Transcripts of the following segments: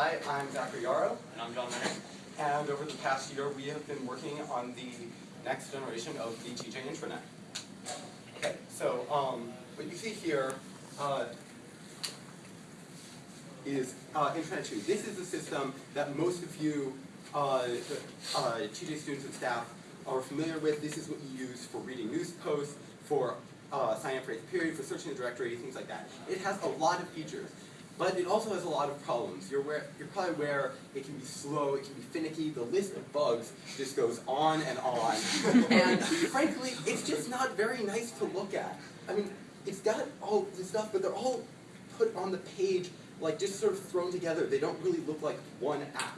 Hi, I'm Zachary Yarrow, And I'm John Renner. and over the past year we have been working on the next generation of the TJ intranet. Okay, so um, what you see here uh, is uh, Intranet 2. This is the system that most of you uh, uh, TJ students and staff are familiar with. This is what you use for reading news posts, for uh, signing up for eighth period, for searching the directory, things like that. It has a lot of features. But it also has a lot of problems. You're, aware, you're probably aware it can be slow, it can be finicky, the list of bugs just goes on and on. and frankly, it's just not very nice to look at. I mean, it's got all this stuff, but they're all put on the page, like just sort of thrown together. They don't really look like one app.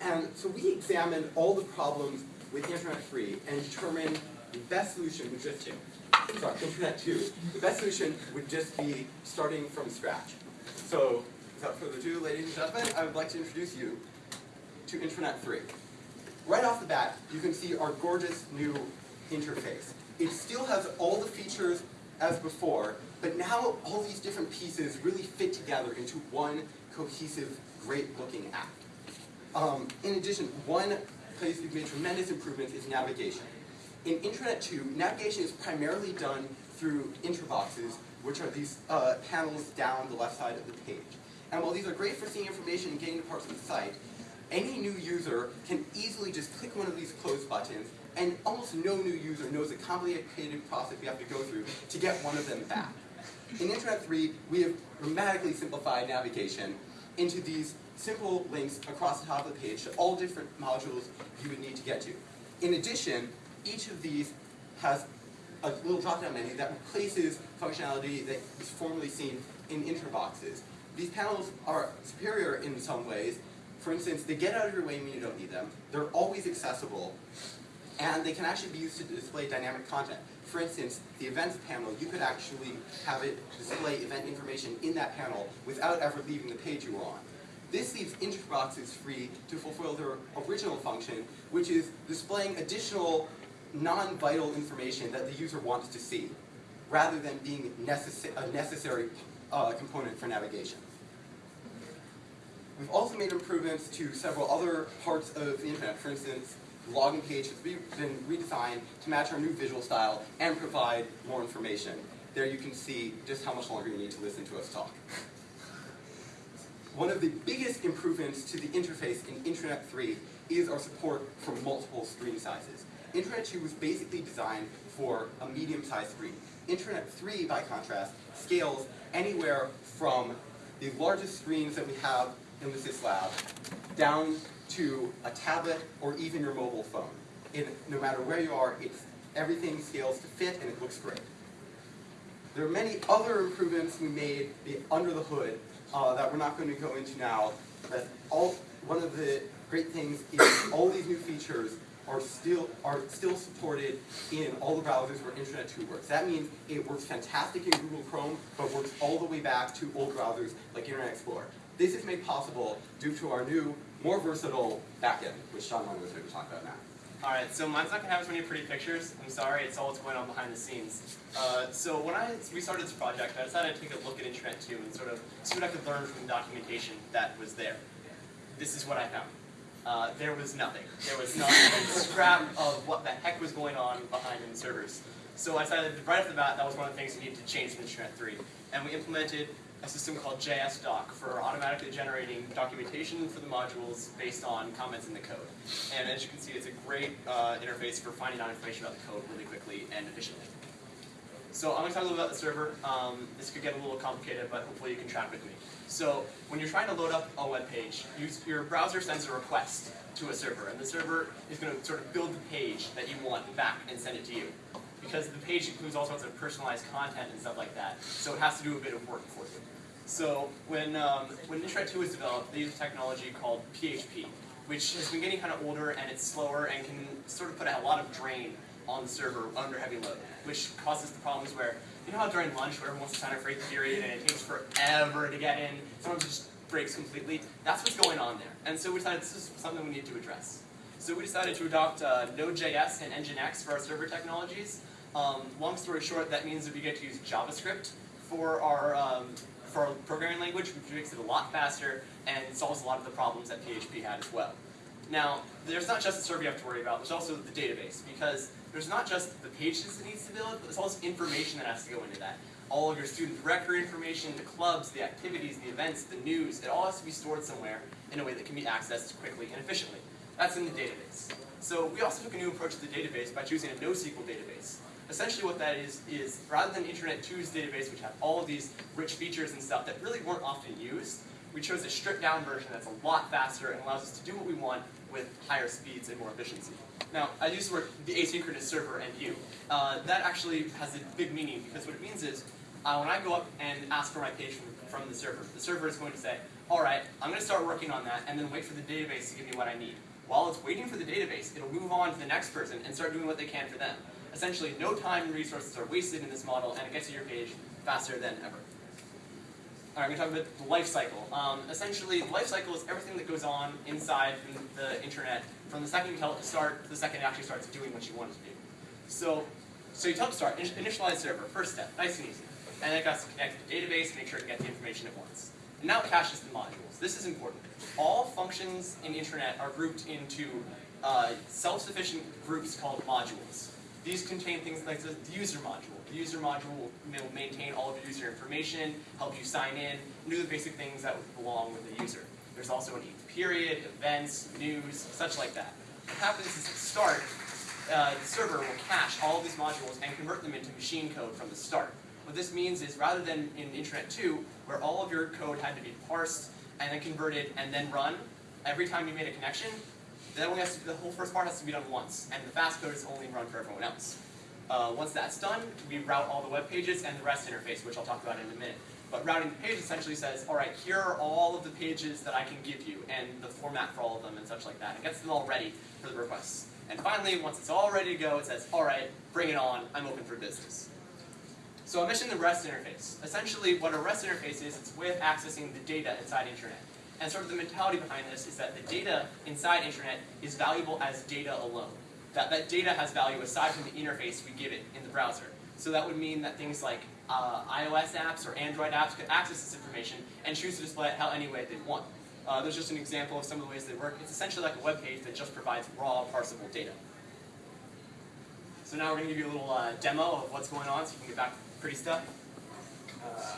And so we examined all the problems with Intranet 3 and determined the best solution would just, sorry, Intranet 2, the best solution would just be starting from scratch. So, without further ado, ladies and gentlemen, I would like to introduce you to Intranet 3. Right off the bat, you can see our gorgeous new interface. It still has all the features as before, but now all these different pieces really fit together into one cohesive, great-looking app. Um, in addition, one place we've made tremendous improvements is navigation. In Intranet 2, navigation is primarily done through intraboxes, which are these uh, panels down the left side of the page. And while these are great for seeing information and getting to parts of the site, any new user can easily just click one of these close buttons, and almost no new user knows the complicated process we have to go through to get one of them back. In Intranet 3, we have dramatically simplified navigation into these simple links across the top of the page to all different modules you would need to get to. In addition, each of these has a little drop-down menu that replaces functionality that was formerly seen in intraboxes. These panels are superior in some ways. For instance, they get out of your way when you don't need them. They're always accessible. And they can actually be used to display dynamic content. For instance, the events panel, you could actually have it display event information in that panel without ever leaving the page you were on. This leaves intraboxes free to fulfill their original function, which is displaying additional non-vital information that the user wants to see, rather than being necess a necessary uh, component for navigation. We've also made improvements to several other parts of the internet. For instance, the login page has been redesigned to match our new visual style and provide more information. There you can see just how much longer you need to listen to us talk. One of the biggest improvements to the interface in Intranet 3 is our support for multiple screen sizes. Intranet 2 was basically designed for a medium-sized screen. Intranet 3, by contrast, scales anywhere from the largest screens that we have in the SysLab down to a tablet or even your mobile phone. No matter where you are, everything scales to fit and it looks great. There are many other improvements we made under the hood uh, that we're not going to go into now. But all, one of the great things is all these new features are still are still supported in all the browsers where Intranet 2 works. That means it works fantastic in Google Chrome, but works all the way back to old browsers like Internet Explorer. This is made possible due to our new, more versatile backend, which Sean Long is going to talk about now. Alright, so mine's not going to have as many pretty pictures. I'm sorry, it's all what's going on behind the scenes. Uh, so when I restarted this project, I decided to take a look at Intranet 2 and sort of see what I could learn from the documentation that was there. This is what I found. Uh, there was nothing. There was not a scrap of what the heck was going on behind in the servers. So I decided right off the bat that was one of the things we needed to change in Intranet 3. And we implemented a system called JSDoc for automatically generating documentation for the modules based on comments in the code. And as you can see, it's a great uh, interface for finding out information about the code really quickly and efficiently. So I'm going to talk a little about the server. Um, this could get a little complicated, but hopefully you can track with me. So when you're trying to load up a web page, you, your browser sends a request to a server, and the server is going to sort of build the page that you want back and send it to you. Because the page includes all sorts of personalized content and stuff like that, so it has to do a bit of work for you. So when, um, when Intranet 2 was developed, they used a technology called PHP, which has been getting kind of older and it's slower and can sort of put a lot of drain on the server under heavy load, which causes the problems where, you know how during lunch where everyone wants to sign up for a period and it takes forever to get in, sometimes it just breaks completely? That's what's going on there. And so we decided this is something we need to address. So we decided to adopt uh, Node.js and Nginx for our server technologies. Um, long story short, that means that we get to use JavaScript for our, um, for our programming language, which makes it a lot faster and solves a lot of the problems that PHP had as well. Now, there's not just the server you have to worry about, there's also the database, because there's not just the pages that needs to build, but there's also information that has to go into that. All of your student record information, the clubs, the activities, the events, the news, it all has to be stored somewhere in a way that can be accessed quickly and efficiently. That's in the database. So we also took a new approach to the database by choosing a NoSQL database. Essentially what that is, is rather than Intranet 2's database, which had all of these rich features and stuff that really weren't often used, we chose a stripped down version that's a lot faster and allows us to do what we want with higher speeds and more efficiency. Now, I use the word the asynchronous server and you. Uh, that actually has a big meaning because what it means is uh, when I go up and ask for my page from, from the server, the server is going to say, all right, I'm going to start working on that and then wait for the database to give me what I need. While it's waiting for the database, it'll move on to the next person and start doing what they can for them. Essentially, no time and resources are wasted in this model and it gets to your page faster than ever. Alright, I'm going to talk about the life cycle. Um, essentially, the life cycle is everything that goes on inside the internet from the second you tell it to start to the second it actually starts doing what you want it to do. So, so you tell it to start, initialize server, first step, nice and easy. And then it has to connect to the database, make sure it gets the information it wants. And now it caches the modules. This is important. All functions in internet are grouped into uh, self-sufficient groups called modules. These contain things like the user module. The user module will maintain all of your user information, help you sign in, do the basic things that belong with the user. There's also an period, events, news, such like that. What happens is at start, uh, the server will cache all of these modules and convert them into machine code from the start. What this means is rather than in Intranet 2, where all of your code had to be parsed and then converted and then run, every time you made a connection, has to, the whole first part has to be done once, and the fast code is only run for everyone else. Uh, once that's done, we route all the web pages and the REST interface, which I'll talk about in a minute. But routing the page essentially says, all right, here are all of the pages that I can give you, and the format for all of them, and such like that. It gets them all ready for the requests. And finally, once it's all ready to go, it says, all right, bring it on, I'm open for business. So I mentioned the REST interface. Essentially, what a REST interface is, it's of accessing the data inside internet. And sort of the mentality behind this is that the data inside internet is valuable as data alone. That, that data has value aside from the interface we give it in the browser. So that would mean that things like uh, iOS apps or Android apps could access this information and choose to display it how any way they want. Uh, there's just an example of some of the ways they work. It's essentially like a web page that just provides raw parsable data. So now we're going to give you a little uh, demo of what's going on so you can get back to pretty stuff. Uh,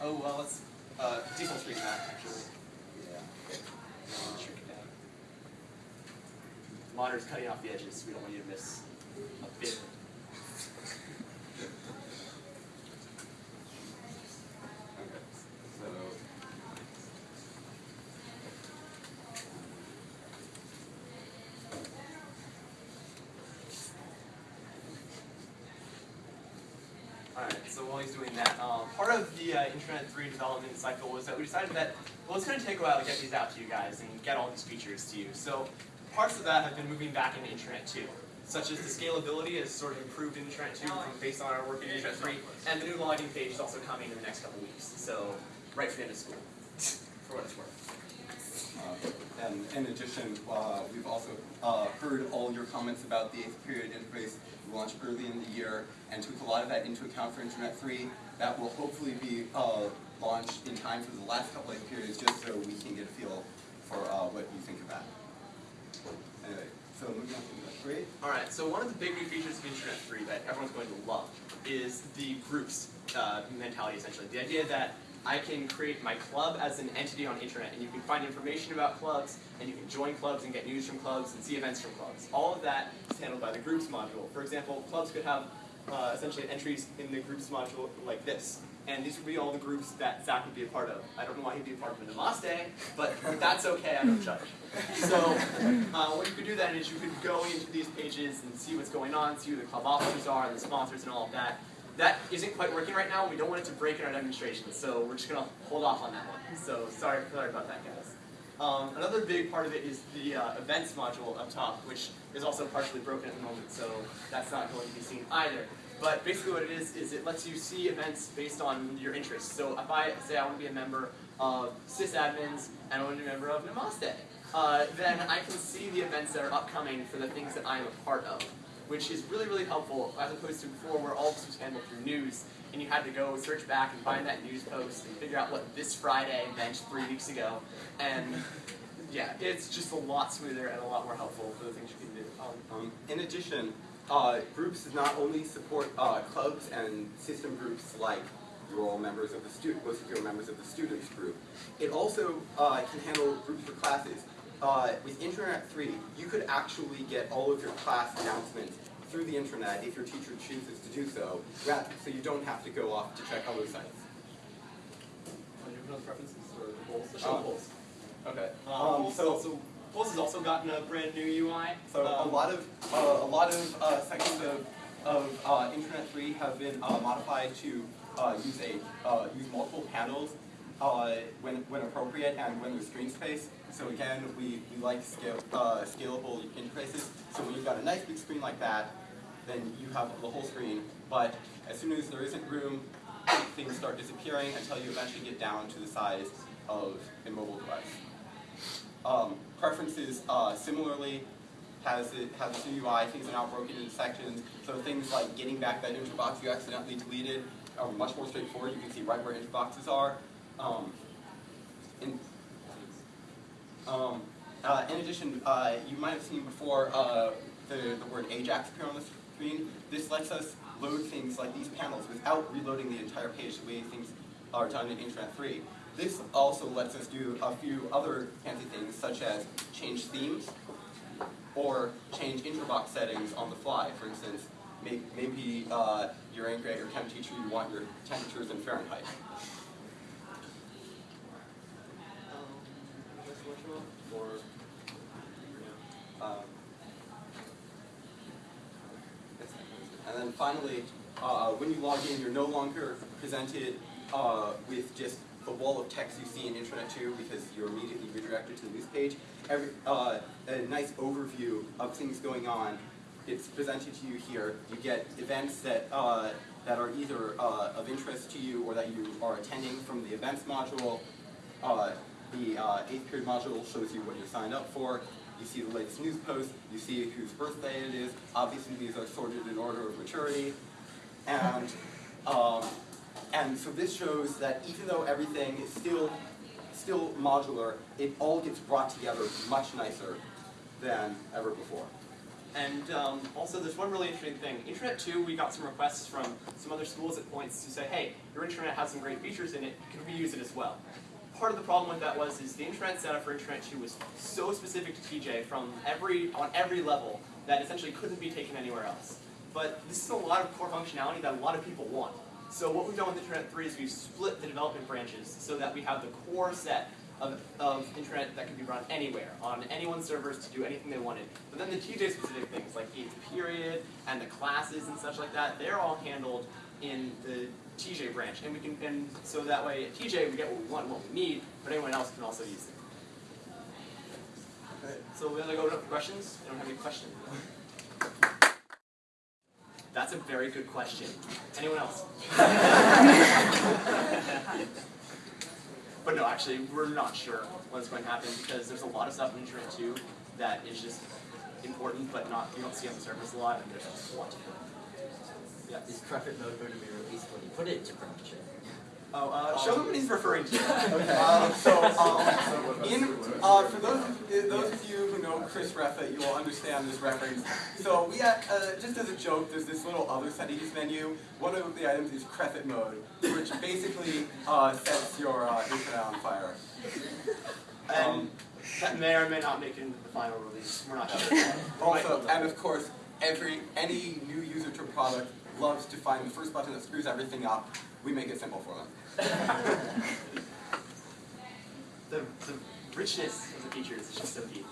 oh, well, let's uh, default screen that, actually. Yeah. Monitor's cutting off the edges. We don't want you to miss a bit. So while he's doing that, um, part of the uh, Intranet 3 development cycle was that we decided that, well, it's going to take a while to get these out to you guys and get all these features to you. So parts of that have been moving back into Intranet 2, such as the scalability has sort of improved in Intranet 2 based on our work in Intranet 3, and the new login page is also coming in the next couple weeks, so right for the end of school, for what it's worth. Uh, and in addition, uh, we've also uh, heard all your comments about the eighth period interface we launched early in the year and took a lot of that into account for Intranet 3. That will hopefully be uh, launched in time for the last couple of periods just so we can get a feel for uh, what you think of that. Anyway, so moving on to Intranet 3. Alright, so one of the big new features of Intranet 3 that everyone's going to love is the groups uh, mentality essentially. The idea that I can create my club as an entity on internet, and you can find information about clubs, and you can join clubs and get news from clubs and see events from clubs. All of that is handled by the groups module. For example, clubs could have uh, essentially entries in the groups module like this. And these would be all the groups that Zach would be a part of. I don't know why he'd be a part of a Namaste, but that's okay, I don't judge. So uh, what you could do then is you could go into these pages and see what's going on, see who the club officers are, the sponsors and all of that. That isn't quite working right now. And we don't want it to break in our demonstration, so we're just going to hold off on that one. So sorry, sorry about that, guys. Um, another big part of it is the uh, events module up top, which is also partially broken at the moment, so that's not going to be seen either. But basically what it is, is it lets you see events based on your interests. So if I say I want to be a member of sysadmins and I want to be a member of Namaste, uh, then I can see the events that are upcoming for the things that I am a part of. Which is really, really helpful as opposed to before where all this was handled through news and you had to go search back and find that news post and figure out what this Friday meant three weeks ago. And yeah, it's just a lot smoother and a lot more helpful for the things you can do. Um, Um, in addition, uh, groups not only support uh, clubs and system groups like you're all members of the student, most of you are members of the students group. It also uh, can handle groups for classes. Uh, with Intranet 3, you could actually get all of your class announcements through the internet if your teacher chooses to do so, rather, so you don't have to go off to check other sites. Any preferences or the polls? The show Uh, polls. Okay. Um, um, polls so- also polls has also gotten a brand new UI. So a Um, lot of uh, a lot of uh, sections of of uh, Internet 3 have been uh, modified to uh, use a uh, use multiple panels uh, when when appropriate and when there's screen space. So again, we, we like scale, uh, scalable interfaces. So when you've got a nice big screen like that, then you have the whole screen. But as soon as there isn't room, things start disappearing until you eventually get down to the size of a mobile device. Um, preferences uh, similarly has it has a UI. Things are now broken into sections, so things like getting back that intrabox you accidentally deleted are much more straightforward. You can see right where intraboxes are. Um, in, um, uh, in addition, uh, you might have seen before uh, the, the word Ajax appear on the screen. This lets us load things like these panels without reloading the entire page the way things are done in Intranet 3. This also lets us do a few other fancy things, such as change themes, or change intrabox settings on the fly. For instance, may, maybe uh, your eighth grade or chem teacher, you want your temperatures in Fahrenheit. Or Um, and then finally, uh, when you log in, you're no longer presented uh, with just the wall of text you see in Intranet 2 because you're immediately redirected to the news page. Every, uh, a nice overview of things going on. It's presented to you here. You get events that, uh, that are either uh, of interest to you or that you are attending from the events module. Uh, the uh, eighth period module shows you what you're signed up for. You see the latest news post. You see whose birthday it is. Obviously, these are sorted in order of maturity. And, um, and so this shows that even though everything is still, still modular, it all gets brought together much nicer than ever before. And um, also, there's one really interesting thing. Intranet 2, we got some requests from some other schools at points to say, hey, your internet has some great features in it, can we use it as well? Part of the problem with that was is the internet setup for Intranet 2 was so specific to TJ from every on every level that essentially couldn't be taken anywhere else. But this is a lot of core functionality that a lot of people want. So what we've done with Intranet 3 is we've split the development branches so that we have the core set of, of internet that can be run anywhere, on anyone's servers to do anything they wanted. But then the TJ specific things like eighth period and the classes and such like that, they're all handled in the TJ branch. And we can and so that way at TJ we get what we want and what we need, but anyone else can also use it. So we're gonna go to questions. I don't have any questions. That's a very good question. Anyone else? but no, actually, we're not sure what's going to happen because there's a lot of stuff in Intranet 2 that is just important, but not you don't see on the surface a lot, and there's just a lot to do. Yeah. Is Cruffit mode going to be released when you put it into production? Oh, uh, show them what he's referring to. Um, so, um, in, uh, for those, of- those of you who know Chris Reffa, you will understand this reference. So we had, uh, just as a joke, there's this little other settings menu. One of the items is Crefit mode, which basically uh, sets your uh, internet on fire. And that may or may not make it into the final release. We're not sure. Also, and of course, every any new user to a product loves to find the first button that screws everything up. We make it simple for them. the, the richness of the features is just so deep.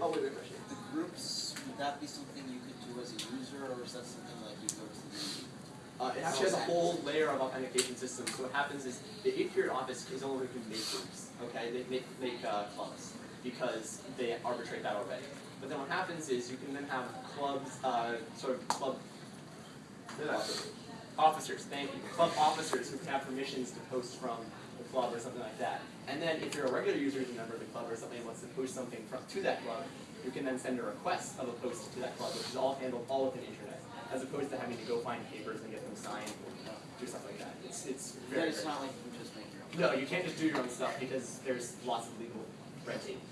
Oh, wait, wait, question. The groups, would that be something you could do as a user, or is that something like you go to the... Uh, it actually has a whole layer of authentication system. So what happens is the eight period office is only going to make groups. Okay, they make make uh, clubs because they arbitrate that already. But then what happens is you can then have clubs, uh, sort of club officers. Thank you. Club officers who can have permissions to post from the club or something like that. And then if you're a regular user who's a member of the club or somebody wants to post something from, to that club, you can then send a request of a post to that club, which is all handled all within the internet, as opposed to having to go find papers and get them signed or do stuff like that. It's it's Then very, it's very not like you just make your own. no, you can't just do your own stuff because there's lots of legal red tape. Lots.